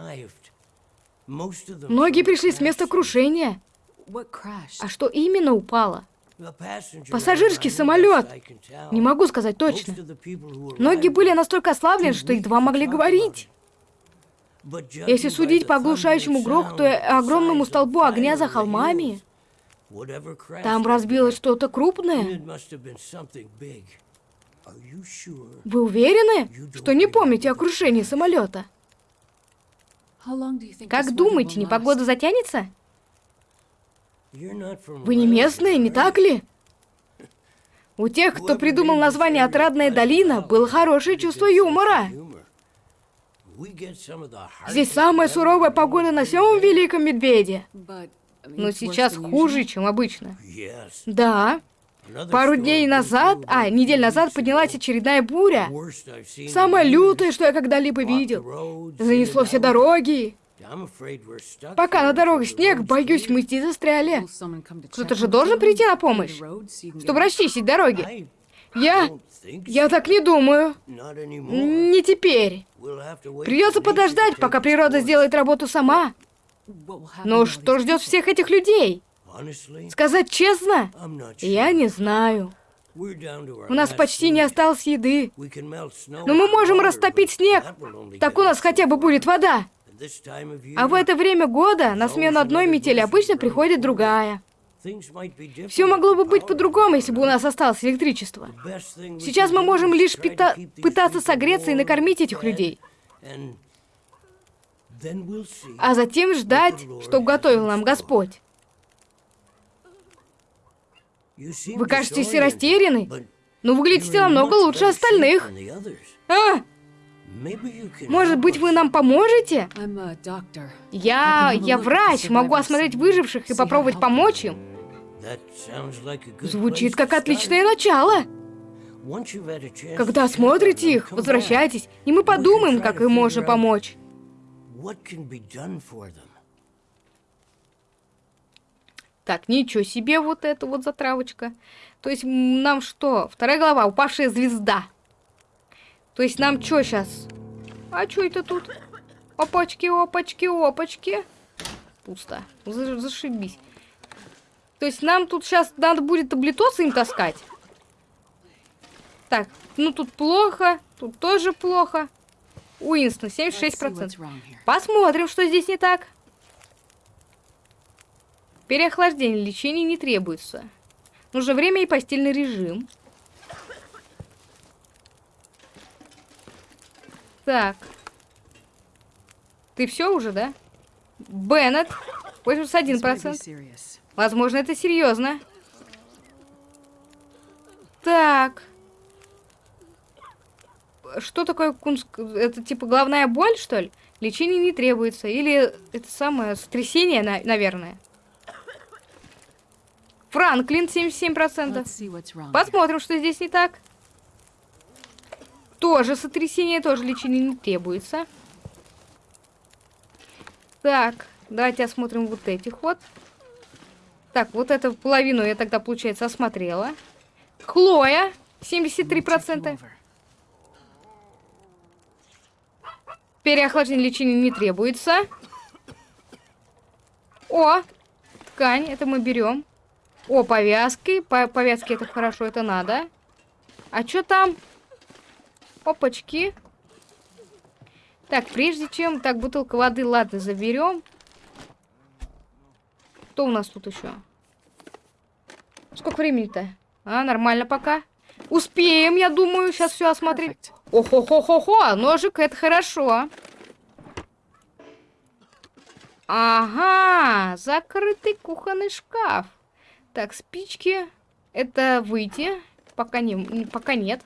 Speaker 1: Многие пришли с места крушения. А что именно упало? Пассажирский самолет. Не могу сказать точно. Многие были настолько ослаблены, что едва могли говорить. Если судить по оглушающему грохоту и огромному столбу огня за холмами, там разбилось что-то крупное. Вы уверены, что не помните о крушении самолета? Как думаете, непогода затянется? Вы не местные, не так ли? У тех, кто придумал название «Отрадная долина», было хорошее чувство юмора. Здесь самая суровая погода на всем Великом Медведе. Но сейчас хуже, чем обычно. Да. Пару дней назад, а, недель назад поднялась очередная буря. Самая лютая, что я когда-либо видел. Занесло все дороги. Пока на дорогах снег, боюсь, мы здесь застряли. Кто-то же должен прийти на помощь, чтобы расчистить дороги. Я... Я так не думаю. Не теперь. Придется подождать, пока природа сделает работу сама. Но что ждет всех этих людей? Сказать честно, я не знаю. У нас почти не осталось еды. Но мы можем растопить снег. Так у нас хотя бы будет вода. А в это время года на смену одной метели обычно приходит другая. Все могло бы быть по-другому, если бы у нас осталось электричество. Сейчас мы можем лишь пита пытаться согреться и накормить этих людей. А затем ждать, что готовил нам Господь. Вы кажетесь растеряны, но выглядите намного лучше остальных. А? Может быть, вы нам поможете? Я... я врач, могу осмотреть выживших и попробовать помочь им. Звучит как отличное начало. Когда смотрите их, возвращайтесь, и мы подумаем, как им можно помочь. Так, ничего себе вот это вот затравочка. То есть нам что? Вторая глава, упавшая звезда. То есть нам что сейчас? А что это тут? Опачки, опачки, опачки. Пусто. Зашибись. То есть нам тут сейчас надо будет таблетосы им таскать. Так, ну тут плохо, тут тоже плохо. Уинстон, 76%. Посмотрим, что здесь не так. Переохлаждение, лечения не требуется. Нужно время и постельный режим. Так. Ты все уже, да? Беннет, 81%. Возможно, это серьезно. Так. Что такое кунск? Это типа головная боль, что ли? Лечение не требуется. Или это самое сотрясение, на наверное. Франклин 77%. Посмотрим, что здесь не так. Тоже сотрясение, тоже лечение не требуется. Так, давайте осмотрим вот этих вот. Так, вот эту половину я тогда, получается, осмотрела. Хлоя, 73%. Переохлаждение лечения не требуется. О, ткань, это мы берем. О, повязки. По повязки это хорошо, это надо. А что там? Опачки. Так, прежде чем... Так, бутылка воды, ладно, заберем. Что у нас тут еще? Сколько времени-то? А, нормально пока. Успеем, я думаю, сейчас все осмотреть. Охо-хо-хо-хо, ножик, это хорошо. Ага, закрытый кухонный шкаф. Так, спички. Это выйти. Пока, не, пока нет.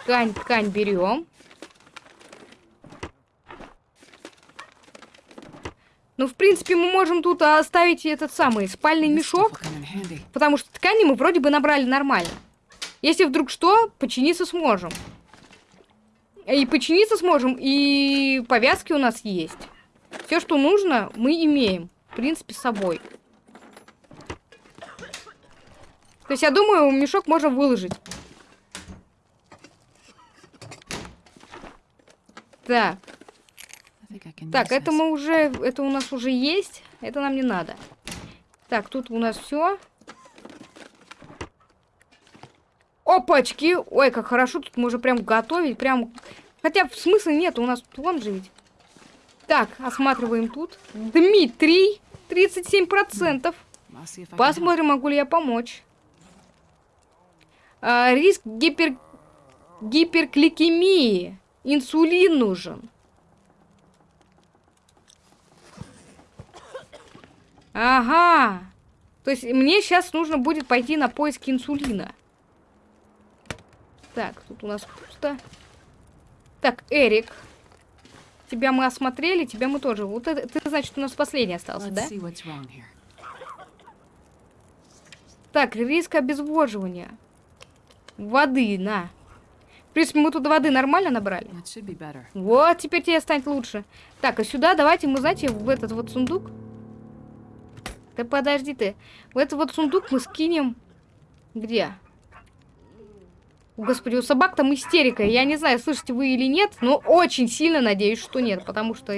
Speaker 1: Ткань, ткань берем. Ну, в принципе, мы можем тут оставить этот самый спальный мешок. Потому что ткани мы вроде бы набрали нормально. Если вдруг что, починиться сможем. И починиться сможем, и повязки у нас есть. Все, что нужно, мы имеем. В принципе, с собой. То есть, я думаю, мешок можно выложить. Так. Так, это мы уже... Это у нас уже есть. Это нам не надо. Так, тут у нас все. Опачки! Ой, как хорошо, тут можно прям готовить. Прям... Хотя смысла нет, у нас вон же ведь. Так, осматриваем тут. Дмитрий, 37%. Посмотрим, могу ли я помочь. А, риск гипер... гиперкликемии. Инсулин нужен. Ага. То есть мне сейчас нужно будет пойти на поиски инсулина. Так, тут у нас пусто. Так, Эрик. Тебя мы осмотрели, тебя мы тоже. Вот это, ты, значит, у нас последний остался, да? Так, риск обезвоживания. Воды, на. В принципе, мы тут воды нормально набрали. Вот, теперь тебе станет лучше. Так, а сюда давайте мы, знаете, в этот вот сундук. Да подожди ты. В этот вот сундук мы скинем... Где? Господи, у собак там истерика. Я не знаю, слышите вы или нет, но очень сильно надеюсь, что нет, потому что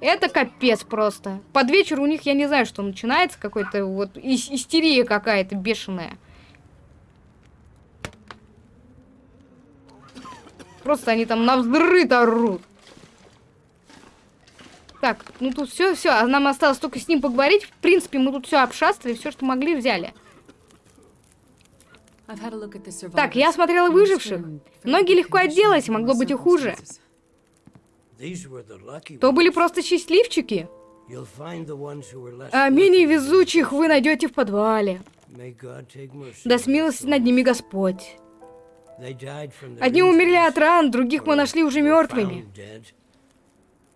Speaker 1: это капец просто. Под вечер у них, я не знаю, что начинается, какой-то вот истерия какая-то бешеная. Просто они там на взрыв орут. Так, ну тут все, все, а нам осталось только с ним поговорить. В принципе, мы тут все обшастали, все, что могли, взяли. Так, я смотрела выживших. Многие легко отделались, могло быть и хуже. То были просто счастливчики. А менее везучих вы найдете в подвале. Да смилости над ними Господь. Одни умерли от ран, других мы нашли уже мертвыми.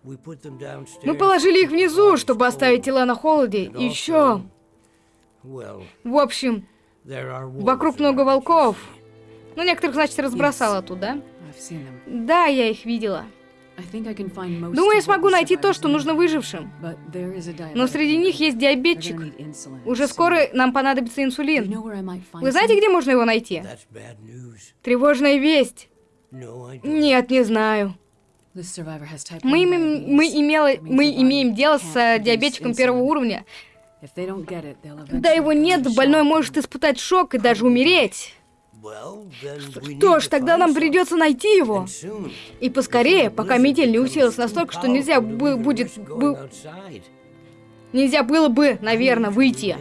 Speaker 1: Мы положили их внизу, чтобы оставить тела на холоде. И еще... В общем, Вокруг много волков. Ну, некоторых, значит, разбросала туда. Да, я их видела. Думаю, я смогу найти то, что нужно выжившим. Но среди них есть диабетчик. Уже скоро нам понадобится инсулин. Вы знаете, где можно его найти? Тревожная весть. Нет, не знаю. Мы, имеем, мы, имела, мы имеем дело с э, диабетчиком первого уровня. Когда его нет, больной может испытать шок и даже умереть. Что ж, тогда нам придется найти его. И поскорее, пока метель не усилилась настолько, что нельзя будет... Бы, нельзя было бы, наверное, выйти.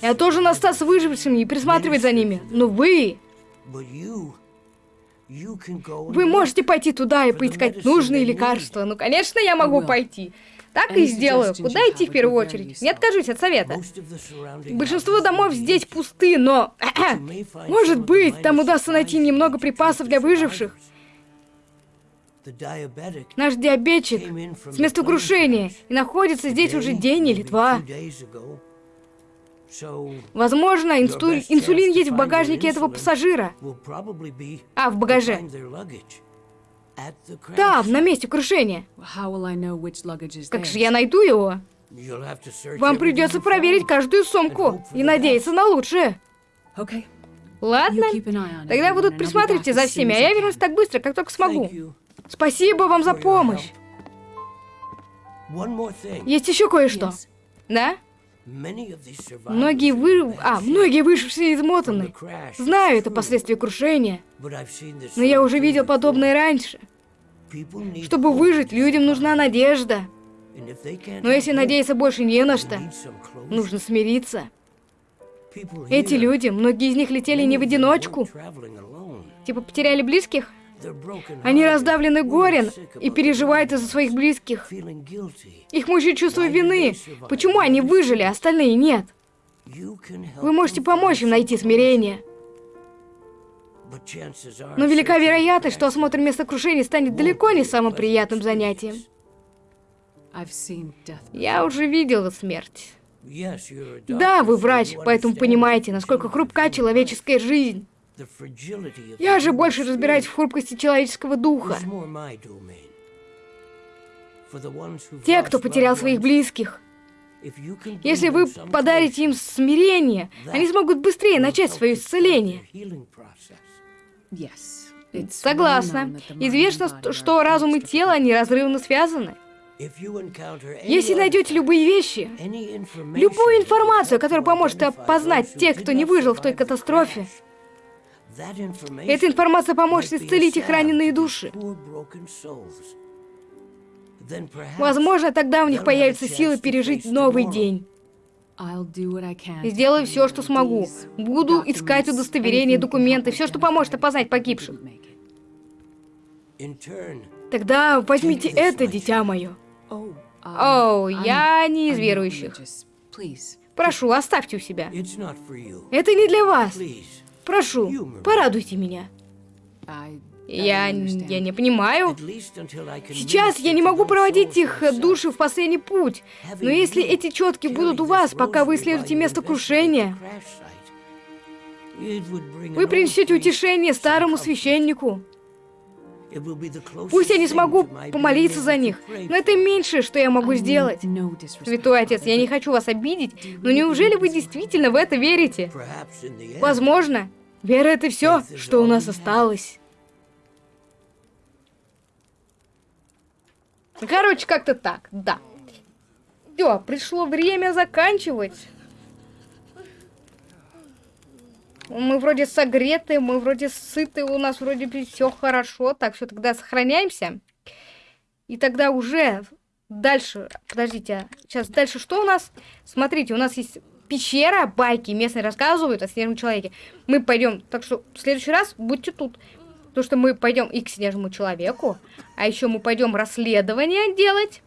Speaker 1: Я тоже остаться выжившими и присматривать за ними. Но вы... Вы можете пойти туда и поискать нужные лекарства. Ну, конечно, я могу пойти. Так и сделаю. Куда идти в первую очередь? Не откажусь от совета. Большинство домов здесь пусты, но... [LAUGHS] Может быть, там удастся найти немного припасов для выживших. Наш диабетчик с места крушения и находится здесь уже день или два. Возможно, инсту... инсулин есть в багажнике этого пассажира. А, в багаже. Там, на месте крушения. Как же я найду его? Вам придется проверить каждую сумку и надеяться на лучшее. Ладно. Тогда вы тут присматривайте за всеми, а я вернусь так быстро, как только смогу. Спасибо вам за помощь. Есть еще кое-что. Да? Многие вы... А, многие выжившие измотаны. Знаю, это последствия крушения. Но я уже видел подобное раньше. Чтобы выжить, людям нужна надежда. Но если надеяться больше не на что, нужно смириться. Эти люди, многие из них летели не в одиночку. Типа потеряли близких? Они раздавлены горем и переживают из-за своих близких. Их мучает чувство вины. Почему они выжили, а остальные нет? Вы можете помочь им найти смирение. Но велика вероятность, что осмотр места крушения станет далеко не самым приятным занятием. Я уже видела смерть. Да, вы врач, поэтому понимаете, насколько хрупка человеческая жизнь. Я же больше разбираюсь в хрупкости человеческого духа. Те, кто потерял своих близких. Если вы подарите им смирение, они смогут быстрее начать свое исцеление. Согласна. Известно, что разум и тело неразрывно связаны. Если найдете любые вещи, любую информацию, которая поможет опознать тех, кто не выжил в той катастрофе, эта информация поможет исцелить их раненые души. Возможно, тогда у них появится сила пережить новый день. Сделаю все, что смогу. Буду искать удостоверения, документы, все, что поможет опознать погибших. Тогда возьмите это, дитя мое. О, oh, я не из верующих. Прошу, оставьте у себя. Это не для вас. Прошу, порадуйте меня. Я, я не понимаю. Сейчас я не могу проводить их души в последний путь. Но если эти четки будут у вас, пока вы исследуете место крушения, вы принесете утешение старому священнику. Пусть я не смогу помолиться за них, но это меньшее, что я могу сделать. Святой Отец, я не хочу вас обидеть, но неужели вы действительно в это верите? Возможно. Вера — это все, что у нас осталось. Короче, как-то так, да. Все, пришло время заканчивать. Мы вроде согреты, мы вроде сыты, у нас вроде все хорошо. Так, все, тогда сохраняемся. И тогда уже дальше, подождите, сейчас дальше что у нас? Смотрите, у нас есть пещера, байки, местные рассказывают о снежном человеке. Мы пойдем, так что в следующий раз будьте тут. Потому что мы пойдем и к снежному человеку, а еще мы пойдем расследование делать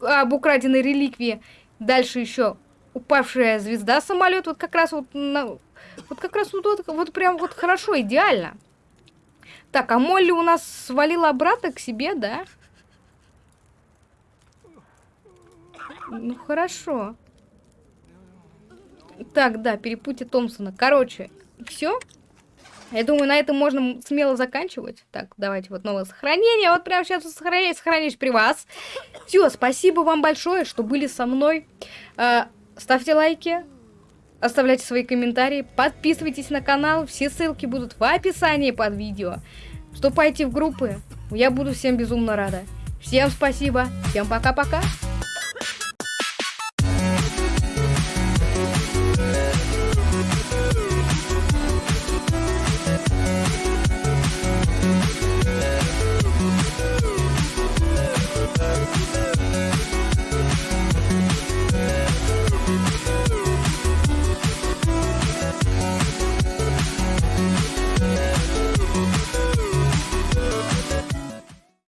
Speaker 1: об украденной реликвии. Дальше еще упавшая звезда самолет, вот как раз вот на, вот как раз вот, вот, вот прям вот хорошо, идеально. Так, а Молли у нас свалила обратно к себе, да? Ну, хорошо. Так, да, перепутье Томпсона. Короче, все. Я думаю, на этом можно смело заканчивать. Так, давайте вот новое сохранение. Вот прямо сейчас сохраняюсь, сохраняюсь при вас. Все, спасибо вам большое, что были со мной. Э, ставьте лайки, Оставляйте свои комментарии, подписывайтесь на канал, все ссылки будут в описании под видео. Вступайте в группы, я буду всем безумно рада. Всем спасибо, всем пока-пока.